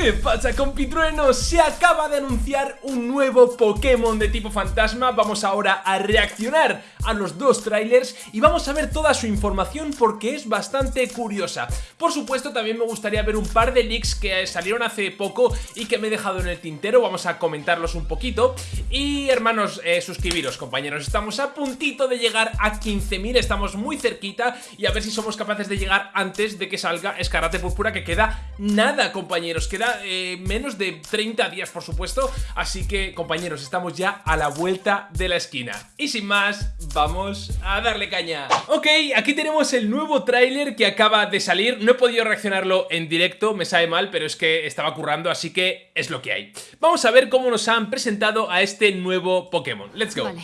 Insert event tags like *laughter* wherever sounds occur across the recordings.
¿Qué pasa compitruenos? Se acaba de anunciar un nuevo Pokémon de tipo fantasma. Vamos ahora a reaccionar a los dos trailers Y vamos a ver toda su información porque es bastante curiosa. Por supuesto también me gustaría ver un par de leaks que salieron hace poco Y que me he dejado en el tintero. Vamos a comentarlos un poquito. Y hermanos, eh, suscribiros compañeros. Estamos a puntito de llegar a 15.000 Estamos muy cerquita Y a ver si somos capaces de llegar antes de que salga Escarate Púrpura Que queda nada compañeros, queda eh, menos de 30 días, por supuesto. Así que, compañeros, estamos ya a la vuelta de la esquina. Y sin más, vamos a darle caña. Ok, aquí tenemos el nuevo tráiler que acaba de salir. No he podido reaccionarlo en directo, me sabe mal, pero es que estaba currando, así que es lo que hay. Vamos a ver cómo nos han presentado a este nuevo Pokémon. Let's go. Vale.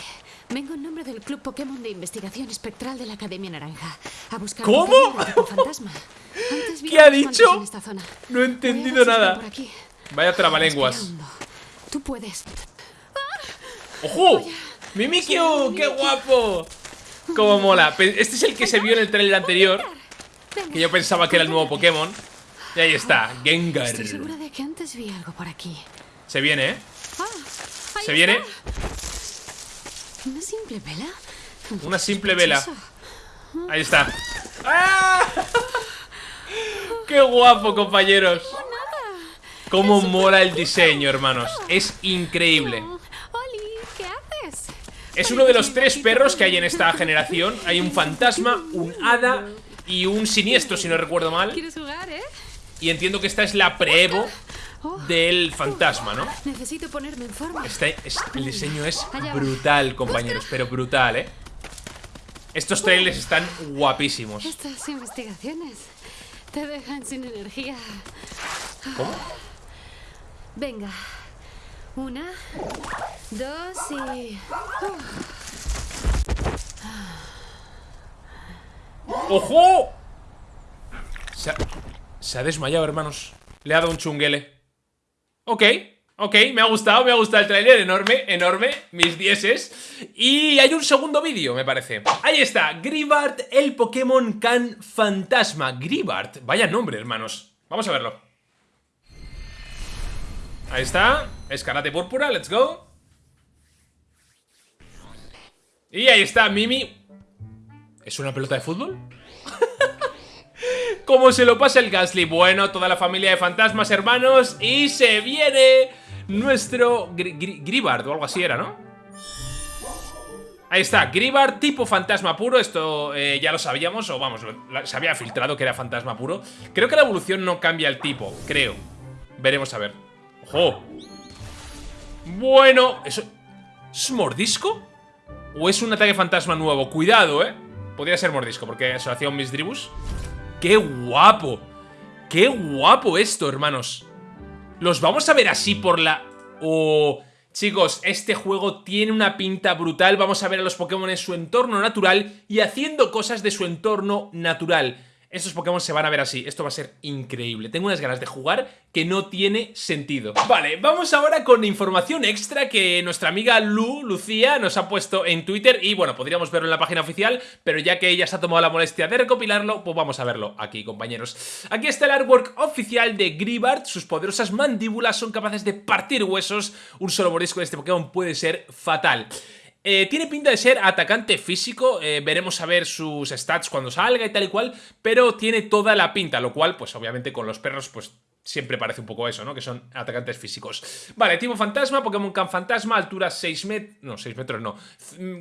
Vengo en nombre del Club Pokémon de Investigación Espectral de la Academia Naranja. A buscar ¿Cómo? Un fantasma. ¿Qué ha dicho? No he entendido nada. Vaya trabalenguas. Tú puedes. ¡Ojo! ¡Mimikyu! ¡Qué guapo! ¡Cómo mola! Este es el que se vio en el trailer anterior. Que yo pensaba que era el nuevo Pokémon. Y ahí está, Gengar. Estoy segura de que antes vi algo por aquí. Se viene, ¿eh? Ah, se viene. ¿Una simple vela? Una simple vela. Ahí está. ¡Ah! ¡Qué guapo, compañeros! Cómo mola el diseño, hermanos Es increíble Es uno de los tres perros que hay en esta generación Hay un fantasma, un hada y un siniestro, si no recuerdo mal eh? Y entiendo que esta es la pre-evo. Del fantasma, ¿no? Necesito ponerme en forma. Este, el diseño es brutal, compañeros, pero brutal, ¿eh? Estos trailers están guapísimos. Estas investigaciones te dejan sin energía. ¿Cómo? Venga. Una, dos y... ¡Ojo! Se ha, se ha desmayado, hermanos. Le ha dado un chunguele. Ok. Ok, me ha gustado, me ha gustado el tráiler, enorme, enorme, mis dieces. Y hay un segundo vídeo, me parece. Ahí está, Gribart, el Pokémon Can Fantasma. Gribart, vaya nombre, hermanos. Vamos a verlo. Ahí está, escarate púrpura, let's go. Y ahí está, Mimi. ¿Es una pelota de fútbol? *laughs* ¿Cómo se lo pasa el Gasly? Bueno, toda la familia de fantasmas, hermanos Y se viene nuestro Gribard o algo así era, ¿no? Ahí está, Gribard tipo fantasma puro Esto eh, ya lo sabíamos, o vamos, se había filtrado que era fantasma puro Creo que la evolución no cambia el tipo, creo Veremos a ver ¡Ojo! Bueno, ¿eso es mordisco? ¿O es un ataque fantasma nuevo? Cuidado, ¿eh? Podría ser mordisco, porque se lo hacía un Misdribus ¡Qué guapo! ¡Qué guapo esto, hermanos! ¿Los vamos a ver así por la...? Oh... Chicos, este juego tiene una pinta brutal, vamos a ver a los Pokémon en su entorno natural y haciendo cosas de su entorno natural estos Pokémon se van a ver así. Esto va a ser increíble. Tengo unas ganas de jugar que no tiene sentido. Vale, vamos ahora con información extra que nuestra amiga Lu, Lucía, nos ha puesto en Twitter y bueno, podríamos verlo en la página oficial, pero ya que ella se ha tomado la molestia de recopilarlo, pues vamos a verlo aquí, compañeros. Aquí está el artwork oficial de Gribart. Sus poderosas mandíbulas son capaces de partir huesos. Un solo morisco de este Pokémon puede ser fatal. Eh, tiene pinta de ser atacante físico, eh, veremos a ver sus stats cuando salga y tal y cual, pero tiene toda la pinta, lo cual, pues obviamente con los perros, pues siempre parece un poco eso, ¿no? Que son atacantes físicos. Vale, tipo fantasma, Pokémon Can Fantasma, altura 6 metros, no, 6 metros no,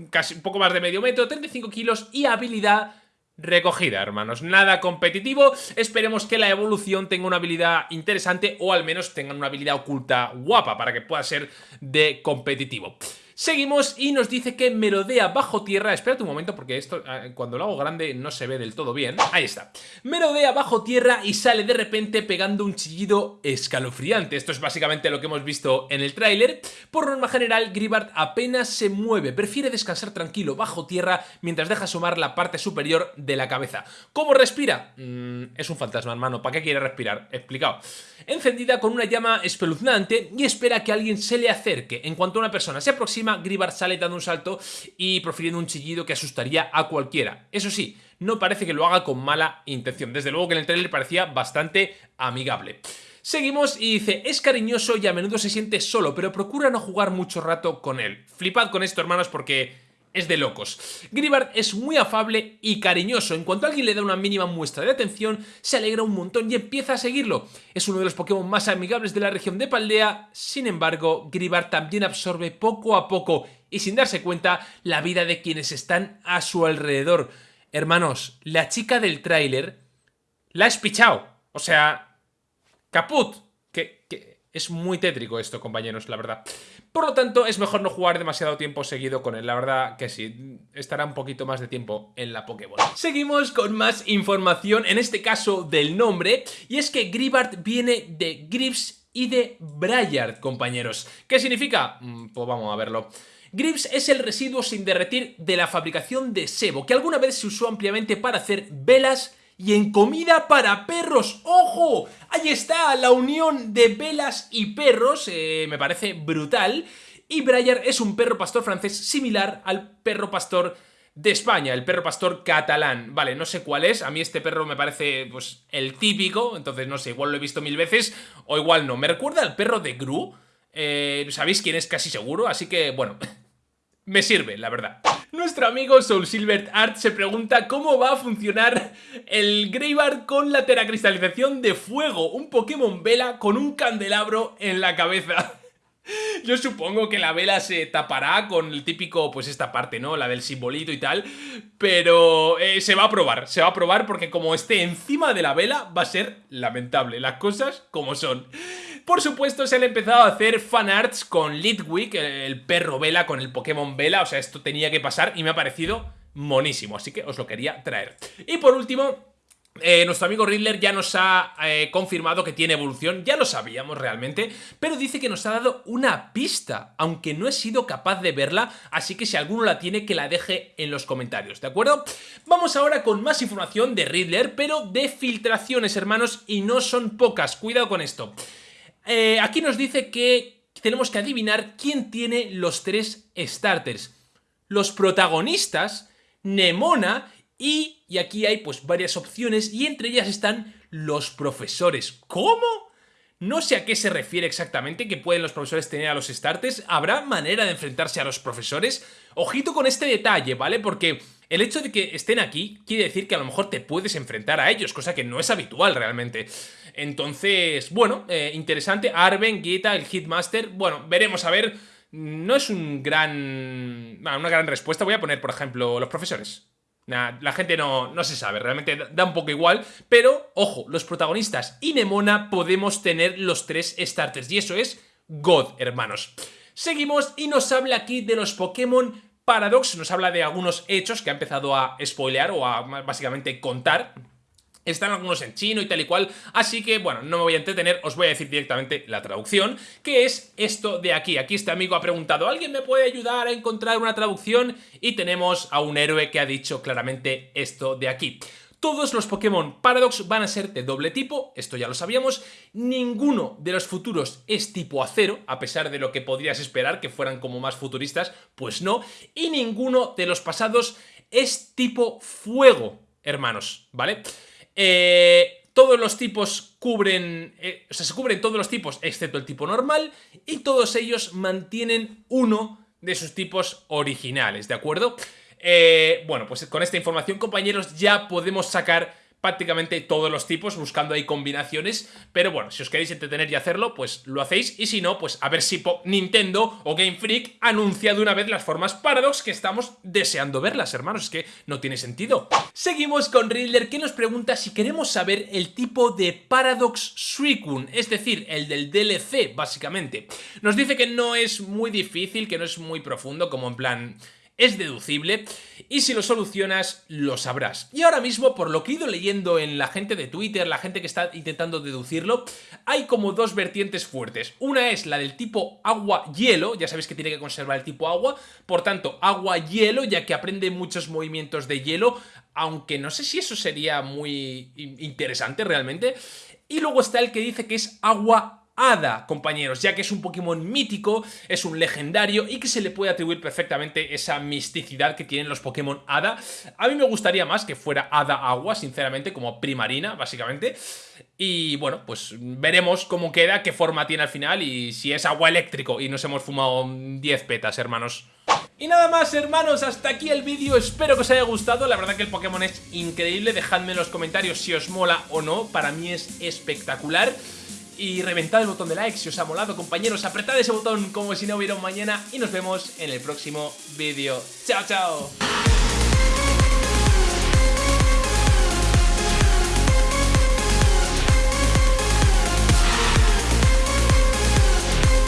casi un poco más de medio metro, 35 kilos y habilidad recogida, hermanos. Nada competitivo. Esperemos que la evolución tenga una habilidad interesante o al menos tenga una habilidad oculta guapa para que pueda ser de competitivo. Seguimos y nos dice que merodea bajo tierra. Espérate un momento porque esto ah, cuando lo hago grande no se ve del todo bien. Ahí está. Merodea bajo tierra y sale de repente pegando un chillido escalofriante. Esto es básicamente lo que hemos visto en el tráiler. Por norma general, Gribart apenas se mueve. Prefiere descansar tranquilo bajo tierra mientras deja asomar la parte superior de la cabeza. ¿Cómo respira? Mm, es un fantasma, hermano. ¿Para qué quiere respirar? Explicado. Encendida con una llama espeluznante y espera que alguien se le acerque. En cuanto una persona se aproxima Gribar sale dando un salto y profiriendo un chillido que asustaría a cualquiera. Eso sí, no parece que lo haga con mala intención. Desde luego que en el trailer parecía bastante amigable. Seguimos y dice, es cariñoso y a menudo se siente solo, pero procura no jugar mucho rato con él. Flipad con esto, hermanos, porque es de locos. Gribard es muy afable y cariñoso. En cuanto alguien le da una mínima muestra de atención, se alegra un montón y empieza a seguirlo. Es uno de los Pokémon más amigables de la región de Paldea. Sin embargo, Gribard también absorbe poco a poco y sin darse cuenta la vida de quienes están a su alrededor. Hermanos, la chica del tráiler la ha espichado. O sea, caput. Que, que es muy tétrico esto, compañeros, la verdad. Por lo tanto, es mejor no jugar demasiado tiempo seguido con él. La verdad que sí, estará un poquito más de tiempo en la Pokébola. Seguimos con más información, en este caso del nombre, y es que Gribart viene de Grips y de Briard, compañeros. ¿Qué significa? Mm, pues vamos a verlo. Grips es el residuo sin derretir de la fabricación de sebo, que alguna vez se usó ampliamente para hacer velas y en comida para perros. ¡Ojo! Ahí está la unión de velas y perros, eh, me parece brutal. Y Breyer es un perro pastor francés similar al perro pastor de España, el perro pastor catalán. Vale, no sé cuál es, a mí este perro me parece pues el típico, entonces no sé, igual lo he visto mil veces o igual no. Me recuerda al perro de Gru, eh, sabéis quién es casi seguro, así que bueno, *laughs* me sirve, la verdad. Nuestro amigo Soul Silver Art se pregunta cómo va a funcionar el Greybard con la teracristalización de fuego, un Pokémon Vela con un candelabro en la cabeza. *laughs* Yo supongo que la vela se tapará con el típico, pues esta parte, ¿no? La del simbolito y tal. Pero eh, se va a probar, se va a probar porque como esté encima de la vela va a ser lamentable. Las cosas como son. Por supuesto, se han empezado a hacer fanarts con Litwick, el perro vela con el Pokémon vela. O sea, esto tenía que pasar y me ha parecido monísimo. Así que os lo quería traer. Y por último, eh, nuestro amigo Riddler ya nos ha eh, confirmado que tiene evolución, ya lo sabíamos realmente, pero dice que nos ha dado una pista, aunque no he sido capaz de verla, así que si alguno la tiene que la deje en los comentarios, ¿de acuerdo? Vamos ahora con más información de Riddler, pero de filtraciones, hermanos, y no son pocas, cuidado con esto. Eh, aquí nos dice que tenemos que adivinar quién tiene los tres starters. Los protagonistas, Nemona y, y aquí hay pues varias opciones y entre ellas están los profesores. ¿Cómo? No sé a qué se refiere exactamente que pueden los profesores tener a los starters. ¿Habrá manera de enfrentarse a los profesores? Ojito con este detalle, ¿vale? Porque el hecho de que estén aquí quiere decir que a lo mejor te puedes enfrentar a ellos, cosa que no es habitual realmente. Entonces, bueno, eh, interesante. Arben, Gita, el Hitmaster. Bueno, veremos a ver. No es un gran... una gran respuesta. Voy a poner, por ejemplo, los profesores la gente no, no se sabe, realmente da un poco igual, pero ojo, los protagonistas y Nemona podemos tener los tres starters y eso es God, hermanos. Seguimos y nos habla aquí de los Pokémon Paradox, nos habla de algunos hechos que ha empezado a spoilear o a básicamente contar están algunos en chino y tal y cual, así que bueno, no me voy a entretener, os voy a decir directamente la traducción, que es esto de aquí. Aquí este amigo ha preguntado, ¿alguien me puede ayudar a encontrar una traducción? Y tenemos a un héroe que ha dicho claramente esto de aquí. Todos los Pokémon Paradox van a ser de doble tipo, esto ya lo sabíamos, ninguno de los futuros es tipo acero, a pesar de lo que podrías esperar que fueran como más futuristas, pues no, y ninguno de los pasados es tipo fuego, hermanos, ¿vale? Eh, todos los tipos cubren, eh, o sea, se cubren todos los tipos excepto el tipo normal y todos ellos mantienen uno de sus tipos originales, ¿de acuerdo? Eh, bueno, pues con esta información, compañeros, ya podemos sacar prácticamente todos los tipos, buscando ahí combinaciones, pero bueno, si os queréis entretener y hacerlo, pues lo hacéis, y si no, pues a ver si Nintendo o Game Freak anuncia de una vez las formas Paradox que estamos deseando verlas, hermanos, es que no tiene sentido. Seguimos con Riddler, que nos pregunta si queremos saber el tipo de Paradox Suicune, es decir, el del DLC, básicamente. Nos dice que no es muy difícil, que no es muy profundo, como en plan es deducible y si lo solucionas lo sabrás. Y ahora mismo, por lo que he ido leyendo en la gente de Twitter, la gente que está intentando deducirlo, hay como dos vertientes fuertes. Una es la del tipo agua-hielo, ya sabéis que tiene que conservar el tipo agua, por tanto agua-hielo, ya que aprende muchos movimientos de hielo, aunque no sé si eso sería muy interesante realmente. Y luego está el que dice que es agua Hada, compañeros, ya que es un Pokémon mítico, es un legendario y que se le puede atribuir perfectamente esa misticidad que tienen los Pokémon Hada. A mí me gustaría más que fuera Hada Agua, sinceramente, como Primarina, básicamente. Y bueno, pues veremos cómo queda, qué forma tiene al final y si es agua eléctrico y nos hemos fumado 10 petas, hermanos. Y nada más hermanos, hasta aquí el vídeo, espero que os haya gustado, la verdad que el Pokémon es increíble, dejadme en los comentarios si os mola o no, para mí es espectacular y reventad el botón de like si os ha molado, compañeros. Apretad ese botón como si no hubiera un mañana y nos vemos en el próximo vídeo. ¡Chao, chao!